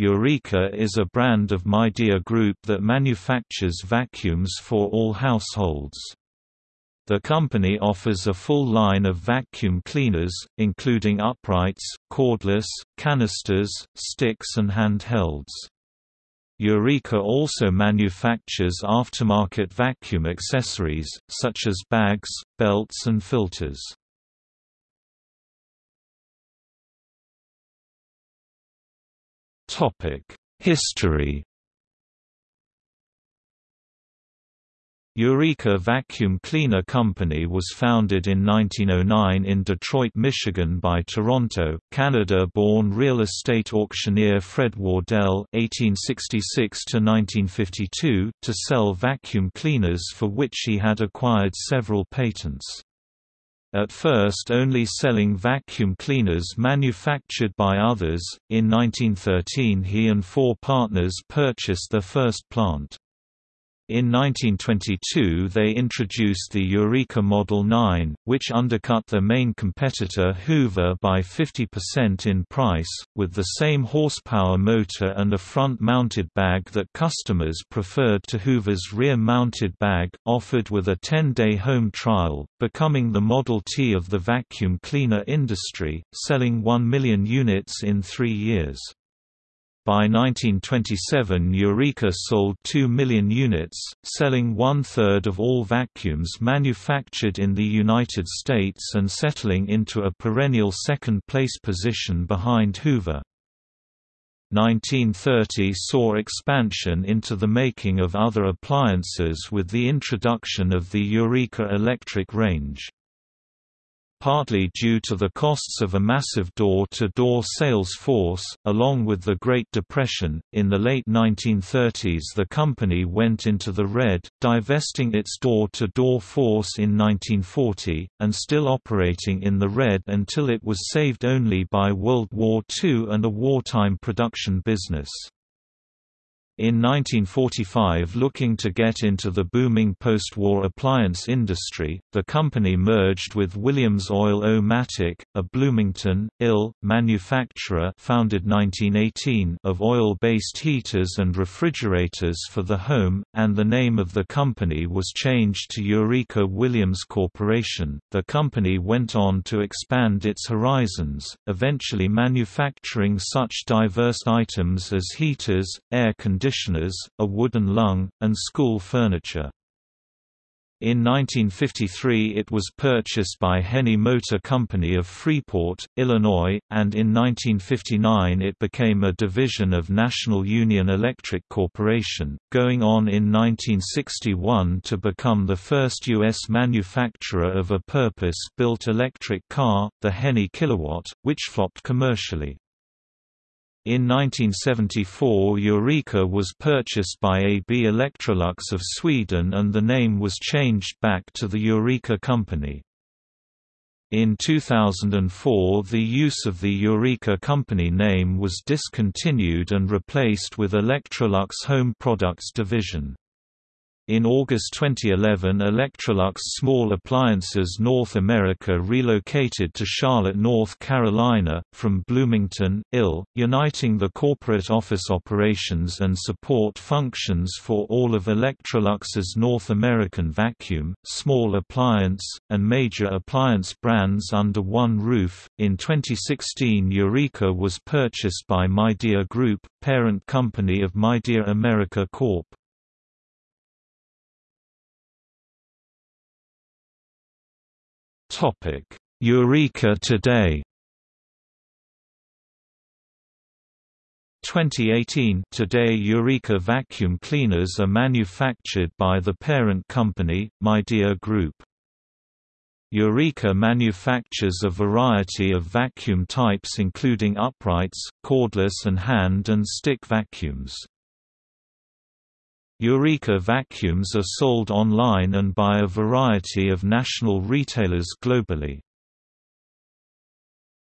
Eureka is a brand of Midea Group that manufactures vacuums for all households. The company offers a full line of vacuum cleaners, including uprights, cordless, canisters, sticks and handhelds. Eureka also manufactures aftermarket vacuum accessories, such as bags, belts and filters. History Eureka Vacuum Cleaner Company was founded in 1909 in Detroit, Michigan by Toronto, Canada-born real estate auctioneer Fred Wardell (1866–1952) to sell vacuum cleaners for which he had acquired several patents. At first only selling vacuum cleaners manufactured by others, in 1913 he and four partners purchased their first plant. In 1922 they introduced the Eureka Model 9, which undercut their main competitor Hoover by 50% in price, with the same horsepower motor and a front-mounted bag that customers preferred to Hoover's rear-mounted bag, offered with a 10-day home trial, becoming the Model T of the vacuum cleaner industry, selling 1 million units in three years. By 1927 Eureka sold 2 million units, selling one-third of all vacuums manufactured in the United States and settling into a perennial second-place position behind Hoover. 1930 saw expansion into the making of other appliances with the introduction of the Eureka electric range partly due to the costs of a massive door-to-door -door sales force, along with the Great Depression. In the late 1930s the company went into the red, divesting its door-to-door -door force in 1940, and still operating in the red until it was saved only by World War II and a wartime production business. In 1945 looking to get into the booming post-war appliance industry, the company merged with Williams Oil-O-Matic, a Bloomington, Ill, manufacturer founded 1918 of oil-based heaters and refrigerators for the home, and the name of the company was changed to Eureka Williams Corporation. The company went on to expand its horizons, eventually manufacturing such diverse items as heaters, air conditioners conditioners, a wooden lung, and school furniture. In 1953 it was purchased by Henney Motor Company of Freeport, Illinois, and in 1959 it became a division of National Union Electric Corporation, going on in 1961 to become the first U.S. manufacturer of a purpose-built electric car, the Henney Kilowatt, which flopped commercially. In 1974 Eureka was purchased by AB Electrolux of Sweden and the name was changed back to the Eureka Company. In 2004 the use of the Eureka Company name was discontinued and replaced with Electrolux Home Products Division. In August 2011 Electrolux Small Appliances North America relocated to Charlotte, North Carolina, from Bloomington, Ill, uniting the corporate office operations and support functions for all of Electrolux's North American vacuum, small appliance, and major appliance brands under one roof. In 2016 Eureka was purchased by Midea Group, parent company of Midea America Corp. Topic: Eureka Today. 2018 Today Eureka vacuum cleaners are manufactured by the parent company, Midea Group. Eureka manufactures a variety of vacuum types including uprights, cordless and hand and stick vacuums. Eureka vacuums are sold online and by a variety of national retailers globally.